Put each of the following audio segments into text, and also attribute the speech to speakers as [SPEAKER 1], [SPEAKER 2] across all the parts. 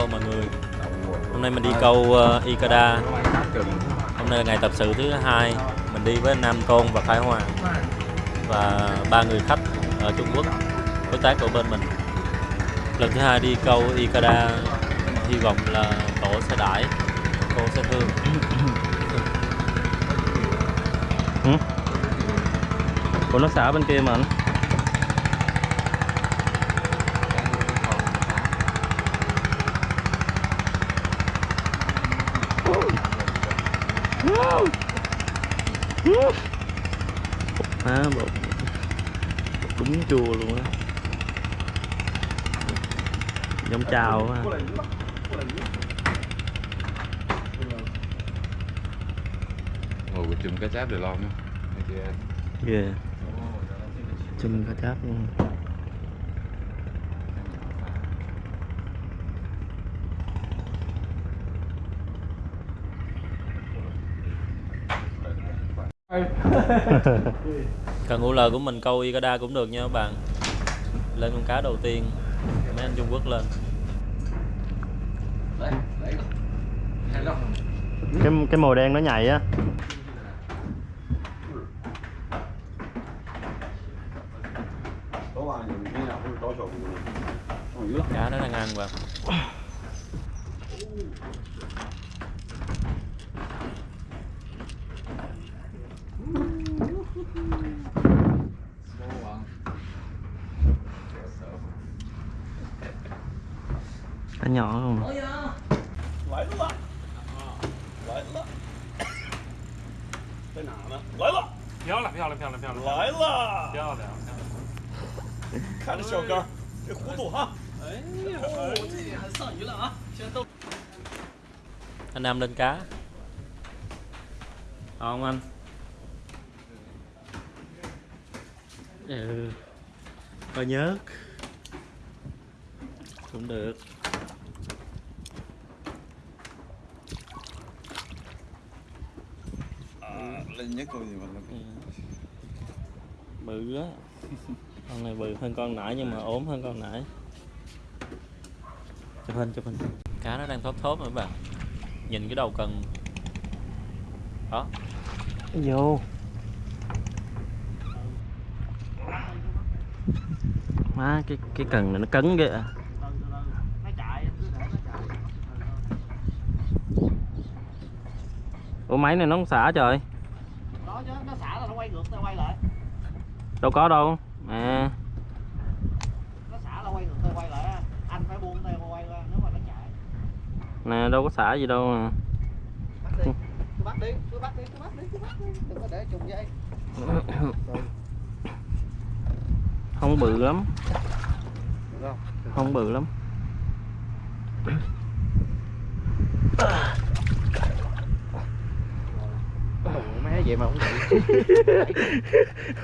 [SPEAKER 1] Hello mọi người. Hôm nay mình đi câu uh, Ikada Hôm nay là ngày tập sự thứ hai. Mình đi với Nam Tôn và Khải Hoàng Và ba người khách ở Trung Quốc Đối tác của bên mình. Lần thứ hai đi câu Ikada Hy vọng là tổ sẽ đãi Cô sẽ thương.
[SPEAKER 2] Ủa nó xả bên kia mà anh Má bột Đúng chua luôn á. Giống chào á
[SPEAKER 3] ngồi của chùm cá cháp Hay chị em?
[SPEAKER 2] Ghê. Chum cá cháp luôn
[SPEAKER 1] Cần UL của mình câu Ikada cũng được nha các bạn. Lên con cá đầu tiên Mấy anh Trung Quốc lên.
[SPEAKER 2] Cái cái màu đen nó nhảy á.
[SPEAKER 1] Cá nó đang ăn vào
[SPEAKER 2] nhỏ không
[SPEAKER 1] Anh. Nam lên cá. Không anh.
[SPEAKER 2] Ừ. Coi nhớt
[SPEAKER 1] Cũng được Bự á. Con này bự hơn con nãy nhưng mà ốm hơn con nãy. Chụp hình chụp hình. Cá nó đang thốt thốt rồi bạn Nhìn cái đầu cần. Đó.
[SPEAKER 2] Vô. Má cái cái cần này nó cấn ghê à. Ủa máy này nó không xả trời
[SPEAKER 4] nếu mà nó chạy.
[SPEAKER 2] Nè đâu có xả gì đâu mà.
[SPEAKER 4] Bắt đi cứ bắt đi cứ bắt đi cứ bắt đi cứ bắt đi. Đừng có để trùng dây.
[SPEAKER 2] Không bự lắm.
[SPEAKER 4] Không?
[SPEAKER 2] Bự lắm.
[SPEAKER 4] Má vậy mà không chạy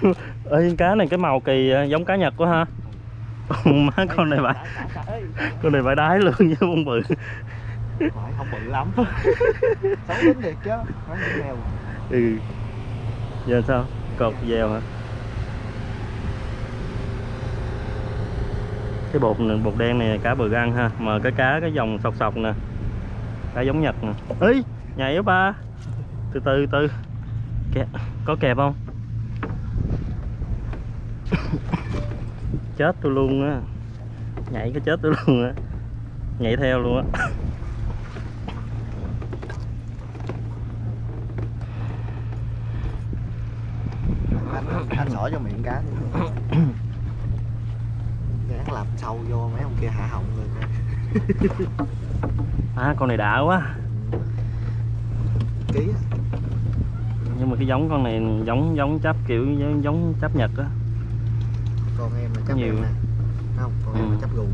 [SPEAKER 2] Ê cá này cái màu kỳ à, giống cá Nhật quá ha. Má con này phải Con này phải đái luôn chứ không bự.
[SPEAKER 4] Không bự lắm. Xấu tính thiệt chứ không mèo
[SPEAKER 2] Ừ. Giờ sao? Cột dèo hả? Cái bột này, bột đen này cá bự ăn ha. Mà cái cá cái dòng sọc sọc nè. Cá giống Nhật nè. Ê nhảy á ba. Từ từ từ. Kẹp, Có kẹp không? chết tôi luôn á. Nhảy cái chết tôi luôn á. Nhảy theo luôn á.
[SPEAKER 4] Anh anh cho miệng cá gán làm sâu vô mấy ông kia hạ họng rồi.
[SPEAKER 2] À con này đã quá.
[SPEAKER 4] Ký
[SPEAKER 2] nhưng mà cái giống con này giống giống chấp kiểu giống, giống chấp nhật á
[SPEAKER 4] còn em là chấp
[SPEAKER 2] Nhiều.
[SPEAKER 4] em nè. Không còn em
[SPEAKER 2] Ừ.
[SPEAKER 4] là chấp gùn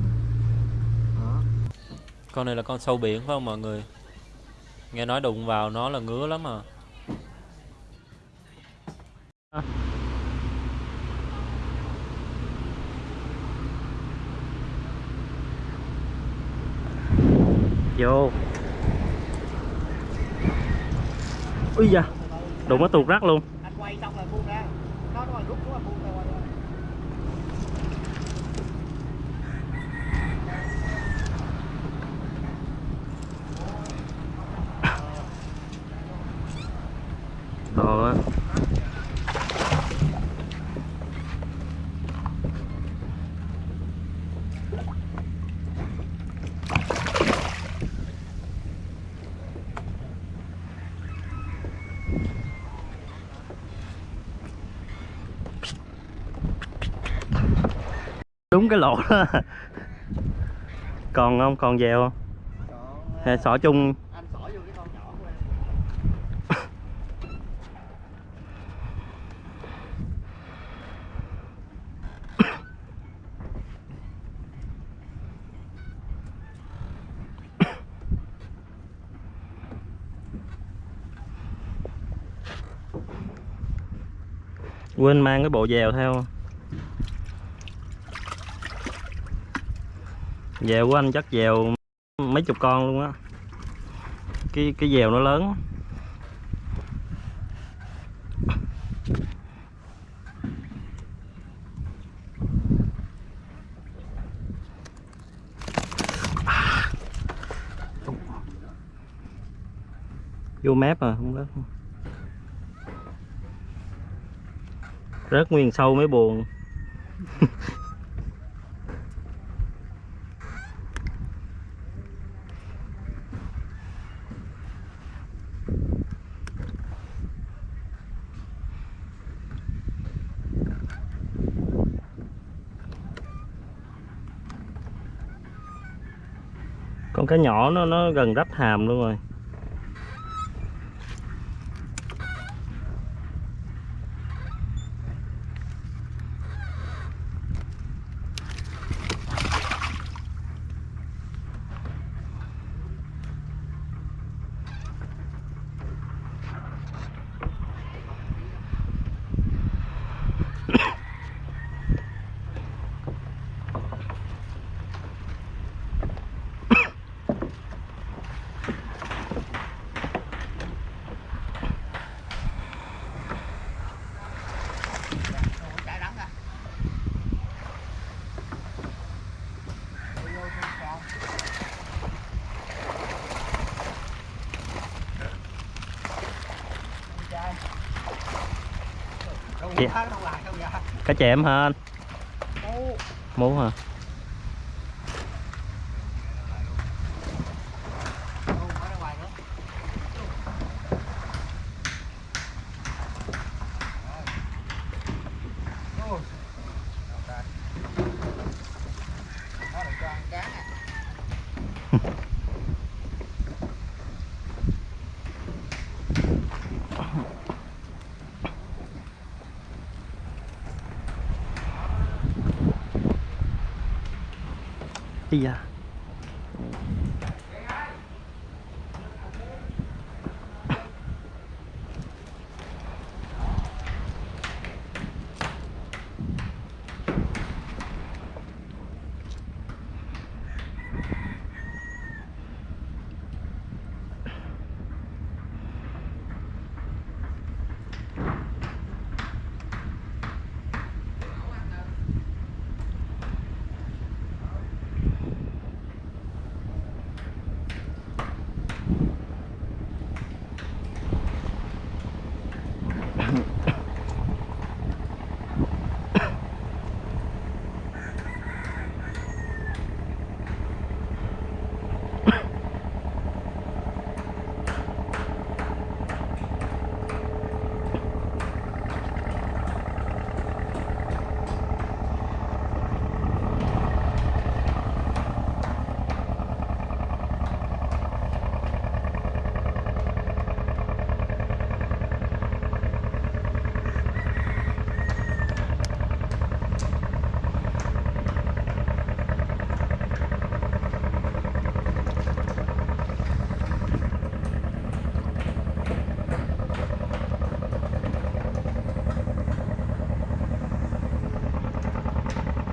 [SPEAKER 4] đó.
[SPEAKER 1] Con này là con sâu biển phải không mọi người? Nghe nói đụng vào nó là ngứa lắm à.
[SPEAKER 2] Vô. Ui da. Đụng nó tuột rắc luôn.
[SPEAKER 4] Anh quay xong là buông ra. Nó nó rút xuống là buông ra ngon á.
[SPEAKER 2] Đúng cái lỗ đó. Còn không? Còn dèo không? Sỏ chung? Quên mang cái bộ dèo theo. Dèo của anh chắc dèo mấy chục con luôn á. Cái cái dèo nó lớn. Vô mép à không rớt rớt nguyên sâu mới buồn. Con cá nhỏ nó nó gần rách hàm luôn rồi
[SPEAKER 4] Chạy đắng à Không
[SPEAKER 2] Chị-
[SPEAKER 4] có không lại không dạ
[SPEAKER 2] cá chém hả anh? Muốn hả
[SPEAKER 4] ô, ở ra ngoài nữa Ô. Nó được cho ăn cá nè
[SPEAKER 2] Ý you. À,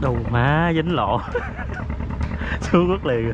[SPEAKER 2] đâu má dính lộ xuống mất liền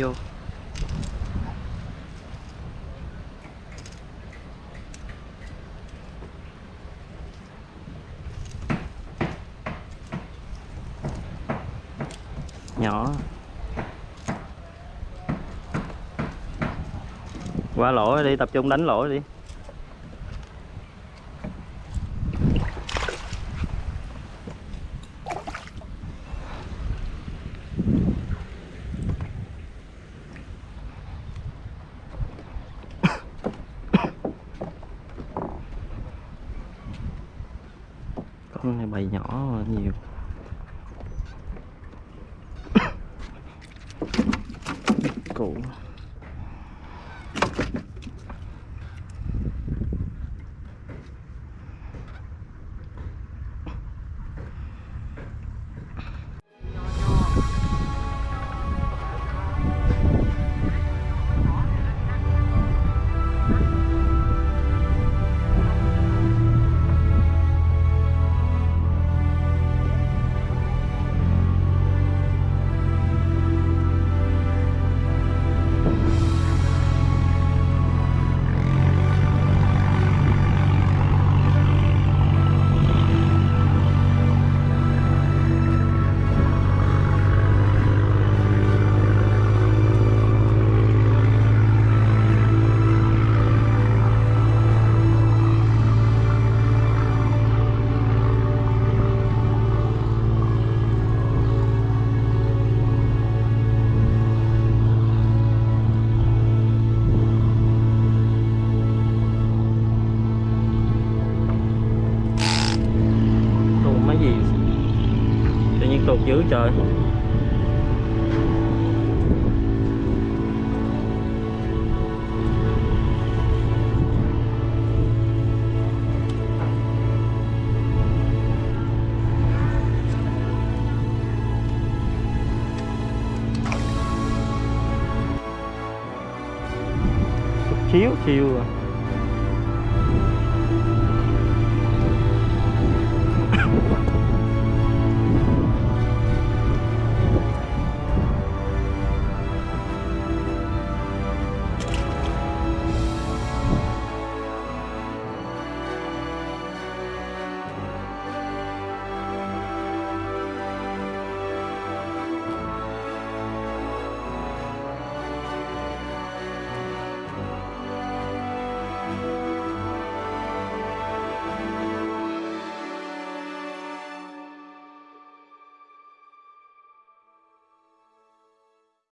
[SPEAKER 2] rồi. nhỏ qua lỗ đi tập trung đánh lỗ đi con này bầy nhỏ nhiều. Cũ dữ trời. Chiếu chiều à.